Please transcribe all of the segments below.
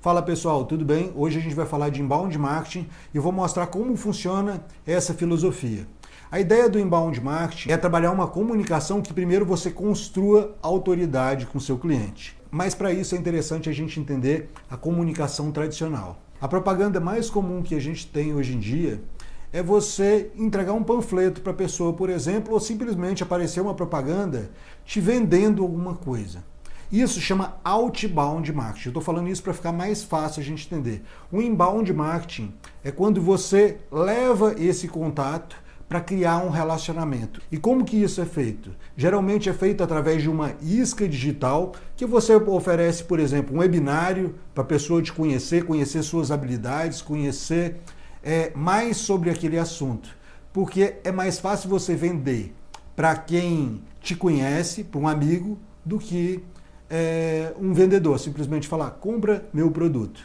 Fala pessoal, tudo bem? Hoje a gente vai falar de inbound marketing e vou mostrar como funciona essa filosofia. A ideia do inbound marketing é trabalhar uma comunicação que primeiro você construa autoridade com seu cliente. Mas para isso é interessante a gente entender a comunicação tradicional. A propaganda mais comum que a gente tem hoje em dia é você entregar um panfleto para a pessoa, por exemplo, ou simplesmente aparecer uma propaganda te vendendo alguma coisa. Isso chama outbound marketing. Estou falando isso para ficar mais fácil a gente entender. O inbound marketing é quando você leva esse contato para criar um relacionamento. E como que isso é feito? Geralmente é feito através de uma isca digital que você oferece, por exemplo, um webinário para a pessoa te conhecer, conhecer suas habilidades, conhecer é, mais sobre aquele assunto. Porque é mais fácil você vender para quem te conhece, para um amigo, do que é, um vendedor simplesmente falar, compra meu produto.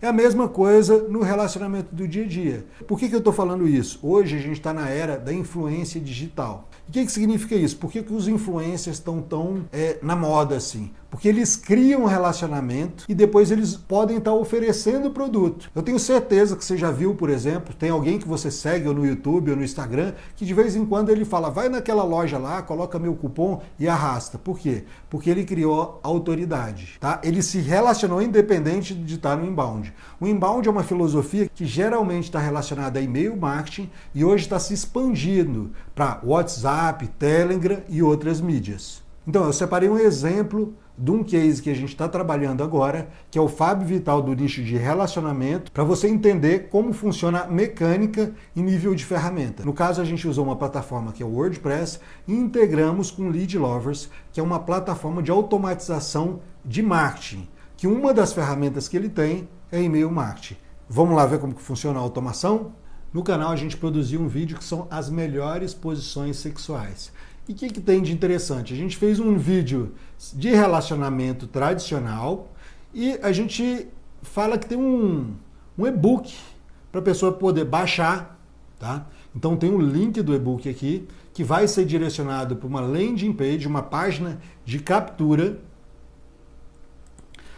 É a mesma coisa no relacionamento do dia a dia. Por que, que eu estou falando isso? Hoje a gente está na era da influência digital. O que, que significa isso? Por que, que os influencers estão tão é, na moda assim? Porque eles criam um relacionamento e depois eles podem estar oferecendo o produto. Eu tenho certeza que você já viu, por exemplo, tem alguém que você segue ou no YouTube ou no Instagram, que de vez em quando ele fala, vai naquela loja lá, coloca meu cupom e arrasta. Por quê? Porque ele criou autoridade. Tá? Ele se relacionou independente de estar no inbound. O inbound é uma filosofia que geralmente está relacionada a e-mail marketing e hoje está se expandindo para WhatsApp, Telegram e outras mídias. Então, eu separei um exemplo de um case que a gente está trabalhando agora, que é o Fábio Vital do nicho de relacionamento, para você entender como funciona a mecânica em nível de ferramenta. No caso, a gente usou uma plataforma que é o WordPress e integramos com Lead Lovers, que é uma plataforma de automatização de marketing, que uma das ferramentas que ele tem é e-mail marketing. Vamos lá ver como que funciona a automação? No canal a gente produziu um vídeo que são as melhores posições sexuais. E o que, que tem de interessante? A gente fez um vídeo de relacionamento tradicional e a gente fala que tem um, um e-book para a pessoa poder baixar, tá? Então tem um link do e-book aqui que vai ser direcionado para uma landing page, uma página de captura,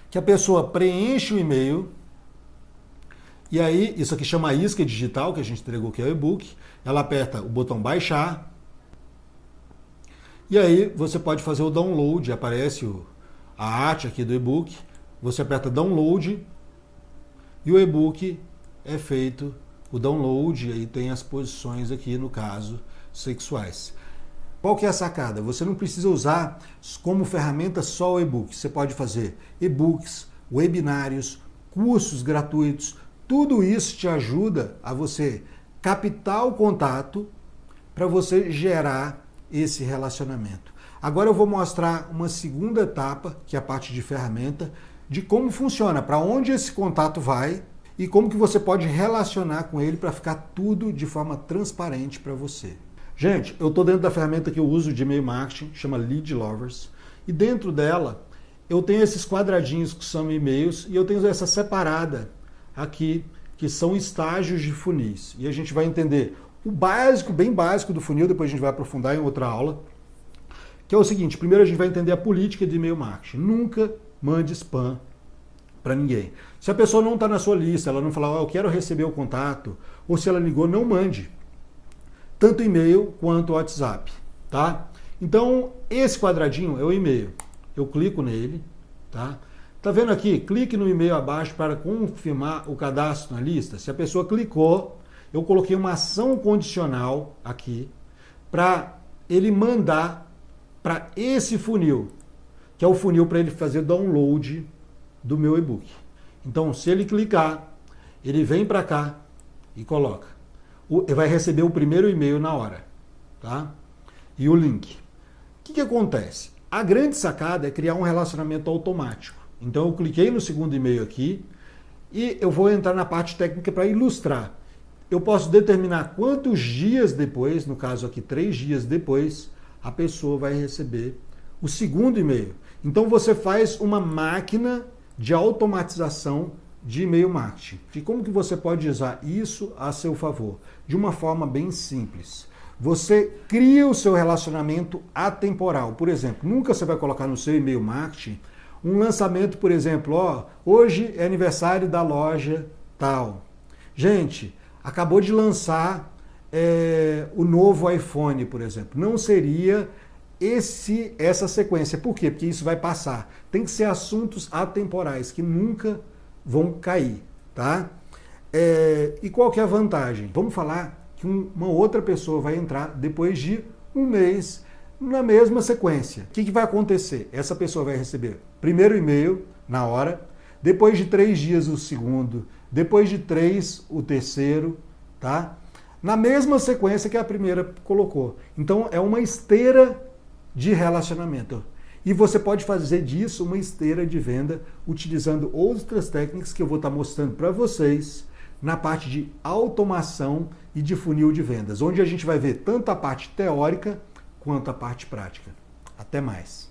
que a pessoa preenche o e-mail, e aí, isso aqui chama isca digital, que a gente entregou que é o e-book, ela aperta o botão baixar, e aí você pode fazer o download, aparece o, a arte aqui do e-book, você aperta download e o e-book é feito o download, e aí tem as posições aqui, no caso, sexuais. Qual que é a sacada? Você não precisa usar como ferramenta só o e-book. Você pode fazer e-books, webinários, cursos gratuitos. Tudo isso te ajuda a você captar o contato para você gerar esse relacionamento. Agora eu vou mostrar uma segunda etapa, que é a parte de ferramenta, de como funciona, para onde esse contato vai e como que você pode relacionar com ele para ficar tudo de forma transparente para você. Gente, eu estou dentro da ferramenta que eu uso de e-mail marketing, chama Lead Lovers, e dentro dela eu tenho esses quadradinhos que são e-mails e eu tenho essa separada aqui, que são estágios de funis. E a gente vai entender o básico, bem básico do funil, depois a gente vai aprofundar em outra aula, que é o seguinte, primeiro a gente vai entender a política de e-mail marketing. Nunca mande spam para ninguém. Se a pessoa não está na sua lista, ela não falar, eu quero receber o contato, ou se ela ligou, não mande. Tanto e-mail quanto WhatsApp, tá? Então, esse quadradinho é o e-mail. Eu clico nele, tá? Tá vendo aqui? Clique no e-mail abaixo para confirmar o cadastro na lista. Se a pessoa clicou, eu coloquei uma ação condicional aqui para ele mandar para esse funil, que é o funil para ele fazer download do meu e-book. Então, se ele clicar, ele vem para cá e coloca. Ele vai receber o primeiro e-mail na hora, tá? E o link. O que, que acontece? A grande sacada é criar um relacionamento automático. Então, eu cliquei no segundo e-mail aqui e eu vou entrar na parte técnica para ilustrar eu posso determinar quantos dias depois, no caso aqui três dias depois, a pessoa vai receber o segundo e-mail. Então você faz uma máquina de automatização de e-mail marketing. E como que você pode usar isso a seu favor? De uma forma bem simples. Você cria o seu relacionamento atemporal. Por exemplo, nunca você vai colocar no seu e-mail marketing Um lançamento, por exemplo, ó, hoje é aniversário da loja tal. Gente, acabou de lançar é, o novo iPhone, por exemplo. Não seria esse essa sequência. Por quê? Porque isso vai passar. Tem que ser assuntos atemporais que nunca vão cair, tá? É, e qual que é a vantagem? Vamos falar que um, uma outra pessoa vai entrar depois de um mês na mesma sequência. O que, que vai acontecer? Essa pessoa vai receber primeiro e-mail na hora, depois de três dias o segundo, depois de três o terceiro, tá? Na mesma sequência que a primeira colocou. Então é uma esteira de relacionamento. E você pode fazer disso uma esteira de venda utilizando outras técnicas que eu vou estar mostrando para vocês na parte de automação e de funil de vendas, onde a gente vai ver tanto a parte teórica quanto a parte prática. Até mais!